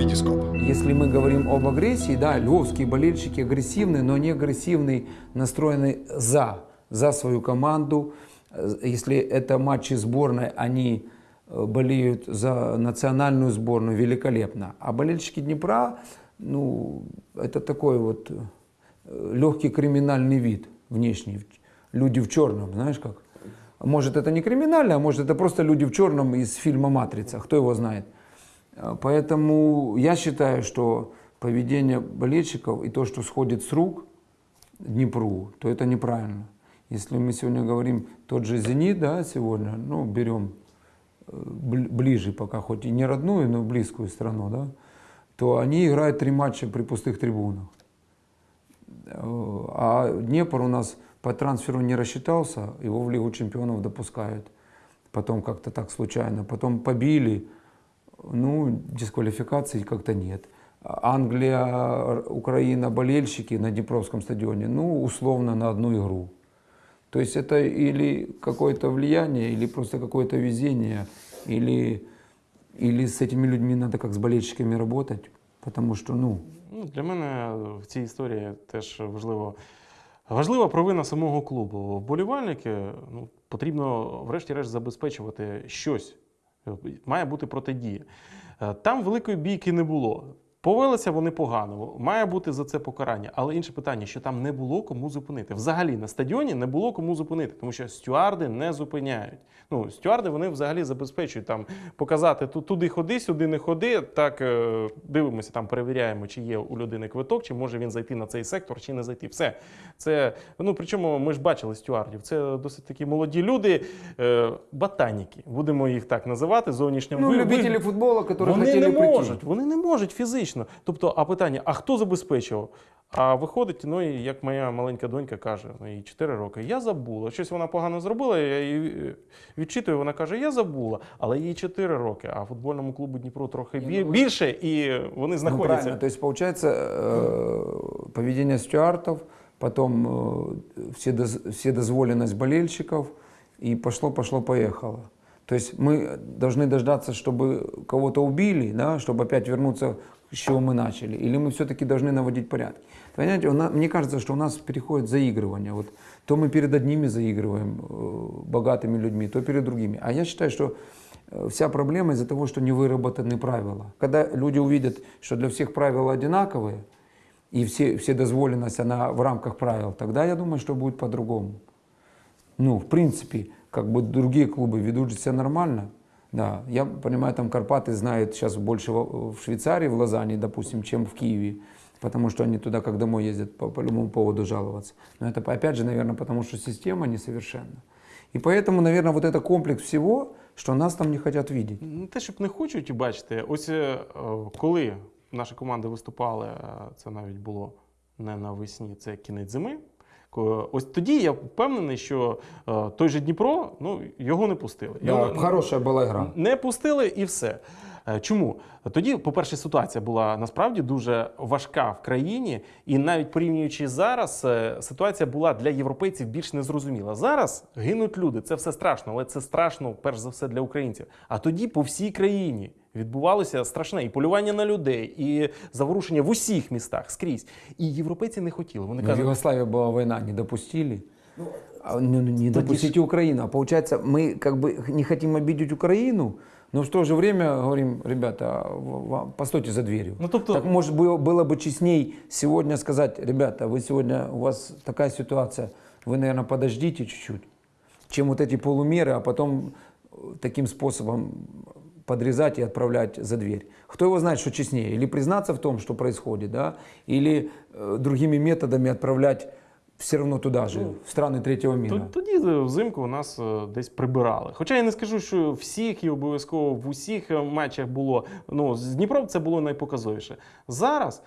Витископ. Если мы говорим об агрессии, да, львовские болельщики агрессивны, но не агрессивны, настроены за, за свою команду. Э, Если это матчи сборной, они э, болеют за национальную сборную великолепно. А болельщики Днепра, ну, это такой вот легкий криминальный вид внешний. Люди в черном, знаешь как? Может, это не криминально, а может, это просто люди в черном из фильма «Матрица», кто его знает. А, Поэтому я считаю, что поведение болельщиков и то, что сходит с рук Днепру, то это неправильно. Если мы сегодня говорим тот же «Зенит», да, сегодня, ну, берем э, бли- ближе пока, хоть и не родную, но близкую страну, да, то они играют три матча при пустых трибунах. Э, А Днепр у нас по трансферу не рассчитался, его в Лигу чемпионов допускают. Потом как-то так случайно. Потом побили, ну, дисквалификации как-то нет. Англия, Украина, болельщики на Днепровском стадионе, ну, условно на одну игру. То есть это или какое-то влияние, или просто какое-то везение, или, или с этими людьми надо как с болельщиками работать, потому что, ну, Ну, для мене в цій історії теж важливо. Важлива провина самого клубу. Вболівальники ну, потрібно, врешті-решт, забезпечувати щось. Має бути протидія. Е, Там великої бійки не було. Повелися вони погано, має бути за це покарання. Але інше питання, що там не було кому зупинити. Взагалі на стадіоні не було кому зупинити, тому що стюарди не зупиняють. Ну, стюарди вони взагалі забезпечують там показати туди ходи, сюди не ходи. Так е, дивимося, там перевіряємо, чи є у людини квиток, чи може він зайти на цей сектор, чи не зайти. Все це ну причому ми ж бачили стюардів. Це досить такі молоді люди, е, ботаніки, будемо їх так називати. Зовнішньо ну ви- ви- любители футбола, которые вони хотели не прийти. можуть, вони не можуть фізично. Тобто, а питання: а хто забезпечував? А виходить, ну і як моя маленька донька каже, ну їй 4 роки, я забула. Щось вона погано зробила, я її е, відчитую, вона каже, я забула, але їй 4 роки, а футбольному клубу Дніпро трохи бі- більше, і вони Ну, знаходяться. правильно. То есть получается э, поведение стюартов, потом э, вседоз- вседозволенность болельщиков, и пошло-пошло-поехало. То есть мы должны дождаться, чтобы кого-то убили, да, чтобы опять вернуться, с чего мы начали. Или мы все-таки должны наводить порядки. Понимаете, нас- мне кажется, что у нас переходит заигрывание. Вот то мы перед одними заигрываем, э, богатыми людьми, то перед другими. А я считаю, что э, вся проблема из-за того, что не выработаны правила. Когда люди увидят, что для всех правила одинаковые, и все, все дозволенность, она в рамках правил, тогда я думаю, что будет по-другому. Ну, в принципе, как бы другие клубы ведут себя нормально. Да, я понимаю, там Карпаты знают сейчас больше в в Швейцарии, в Лозанне, допустим, чем в Киеве, потому что они туда как домой ездят по, по любому поводу жаловаться. Но это опять же, наверное, потому что система несовершенна. И поэтому, наверное, вот это комплекс всего, что нас там не хотят видеть. Не те, щоб не хочуть бачити. Ось е, е, коли наші команди виступали, е, це навіть було не навесні, це кінець зими. Ось тоді я впевнений, що е, той же Дніпро ну, його не пустили. Його Хороша була гра. не пустили і все. Е, Чому? Тоді, по-перше, ситуація була насправді дуже важка в країні, і навіть порівнюючи зараз, е, ситуація була для європейців більш незрозуміла. Зараз гинуть люди, це все страшно, але це страшно перш за все для українців. А тоді по всій країні відбувалося страшне і полювання на людей, і заворушення в усіх містах скрізь. І європейці не хотіли. Вони Но в кажуть, Югославии была война, не допустили. А, ну, ну, не допустите Украину. А получается, мы как бы не хотим обидеть Украину, Но в то же время говорим, ребята, в- постойте за дверью. Ну, тобто- Так может было, было бы честней сегодня сказать, ребята, вы сегодня, у вас такая ситуация, вы, наверное, подождите чуть-чуть, чем вот эти полумеры, а потом э, таким способом подрезать и отправлять за дверь. Кто его знает, что честнее? Или признаться в том, что происходит, да? или э, другими методами отправлять все равно туда же, в страны третьего мира. Т- Тоді взимку нас е, десь прибирали. Хоча я не скажу, що всіх і обов'язково в усіх е, матчах було. Ну, з Дніпром це було найпоказовіше. Зараз.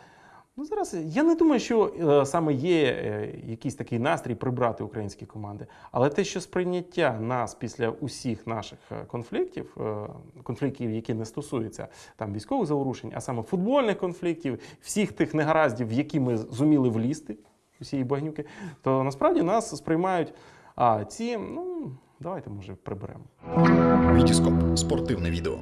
Ну, зараз я не думаю, що е, саме є е, якийсь такий настрій прибрати українські команди. Але те, що сприйняття нас після усіх наших е, конфліктів, е, конфліктів, які не стосуються там військових заворушень, а саме футбольних конфліктів, всіх тих негараздів, в які ми зуміли влізти, усієї багнюки, то насправді нас сприймають. А ці, ну давайте може приберемо. Вітіскоп Спортивне відео.